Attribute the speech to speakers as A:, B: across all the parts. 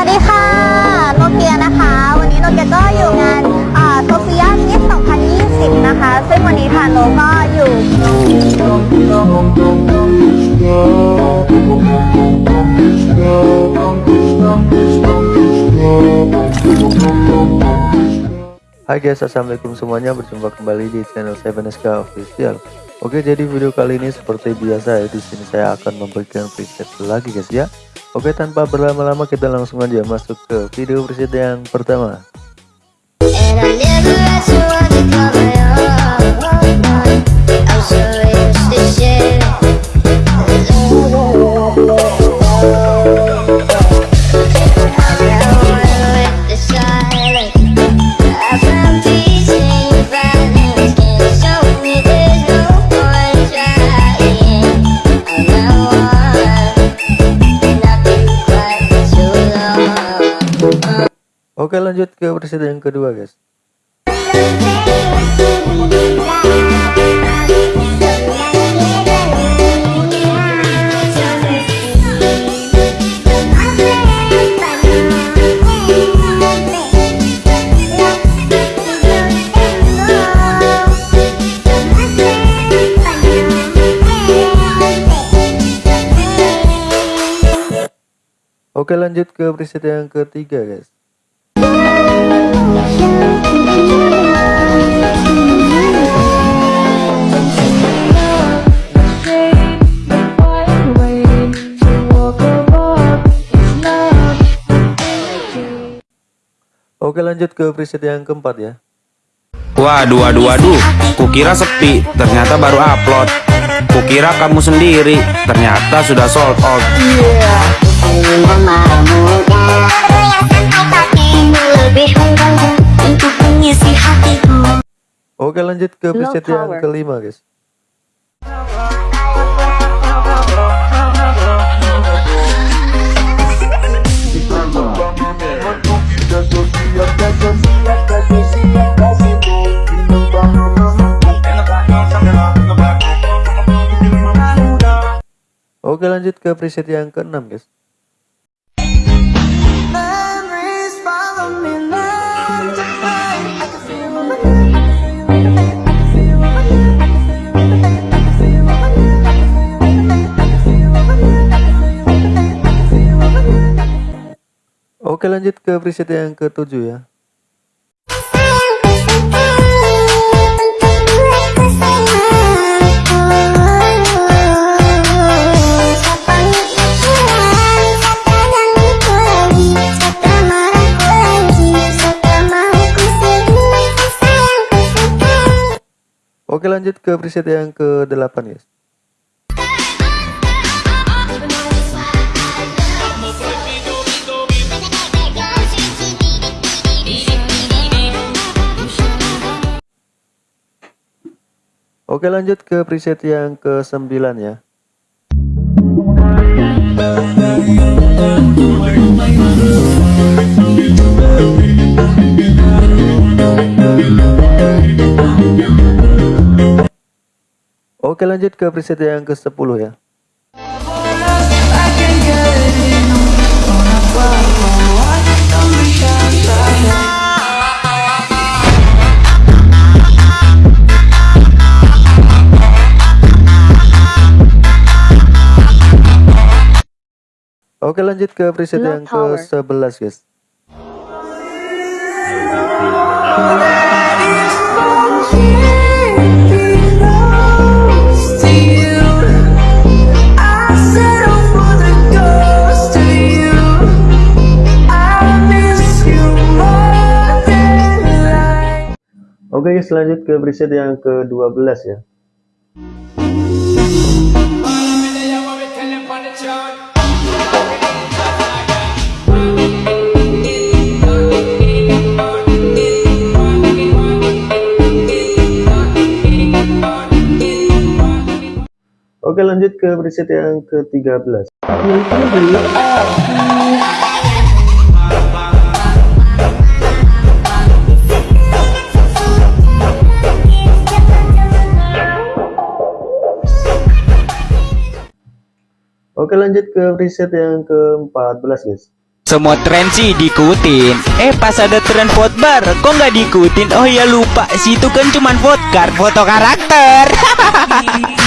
A: วัสดีค่ะ โนเกียนะคะ วันนี้โนเกียก็อยู่งานโซเฟียมิส2020 นะคะ ซึ่งวันนี้ทางโนก็อยู่
B: Hai guys, assalamualaikum semuanya. Berjumpa kembali di channel 7SK Official. Oke, jadi video kali ini seperti biasa ya. Di sini saya akan memberikan preset lagi guys ya. Oke, tanpa berlama-lama kita langsung aja masuk ke video preset yang pertama.
C: And
B: Oke, lanjut ke preset yang kedua guys. Oke, lanjut ke preset yang ketiga guys. Oke lanjut ke preset yang keempat ya
D: Waduh, waduh, waduh, kukira sepi, ternyata baru upload. Kukira kamu sendiri, ternyata sudah sold out.
B: Oke lanjut ke preset yang kelima guys. Oke lanjut ke preset yang keenam guys Oke lanjut ke preset yang ketujuh ya. Oke lanjut ke preset yang ke delapan guys Oke lanjut ke preset yang ke sembilan ya. Oke lanjut ke preset yang ke 10 ya Oke lanjut ke preset yang ke 11 guys. Oke guys lanjut ke preset yang ke 12 ya Oke lanjut ke preset yang ke 13 Oke lanjut ke preset yang ke 14 guys.
E: Semua tren sih diikutin. Eh pas ada tren vote bar Kok nggak diikutin? Oh ya lupa. Situ kan cuman vote card Foto karakter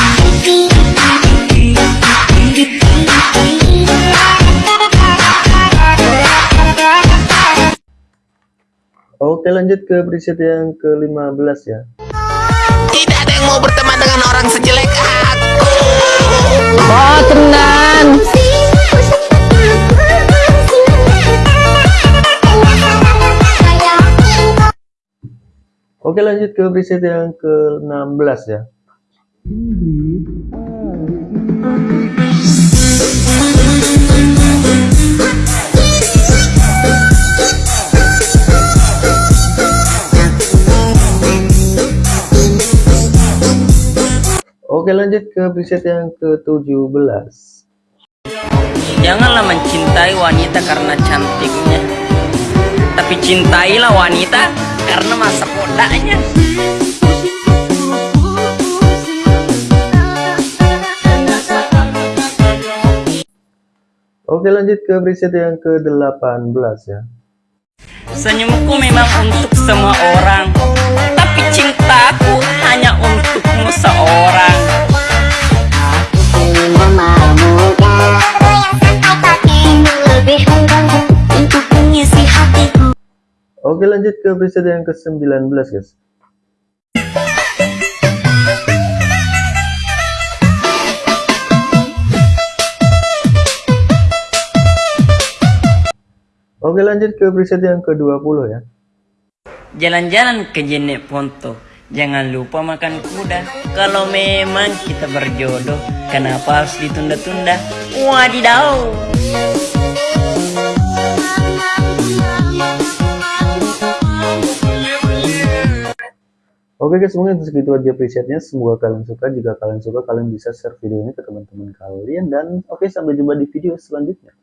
B: Oke lanjut ke preset yang ke-15 ya.
F: Tidak ada yang mau berteman dengan orang sejelek aku.
B: Oke lanjut ke preset yang ke-16 ya Oke lanjut ke preset yang ke-17
G: Janganlah mencintai wanita karena cantiknya Tapi cintailah wanita karena masa mudanya
B: Oke lanjut ke preset yang ke-18 ya.
G: Senyumku memang untuk semua orang Tapi cintaku hanya untukmu seorang.
C: Ingin memamukan Apa yang sampai kakimu lebih enggan Untuk mengisi hatiku.
B: Oke lanjut ke preset yang ke-19 guys Oke lanjut ke preset yang ke-20 ya.
G: Jalan-jalan ke Jenek Ponto. Jangan lupa makan kuda. Kalau memang kita berjodoh Kenapa harus ditunda-tunda? Wadidaw!
B: Oke guys mungkin itu segitu aja presetnya. Semoga kalian suka. Jika kalian suka kalian bisa share video ini ke teman-teman kalian. Dan oke sampai jumpa di video selanjutnya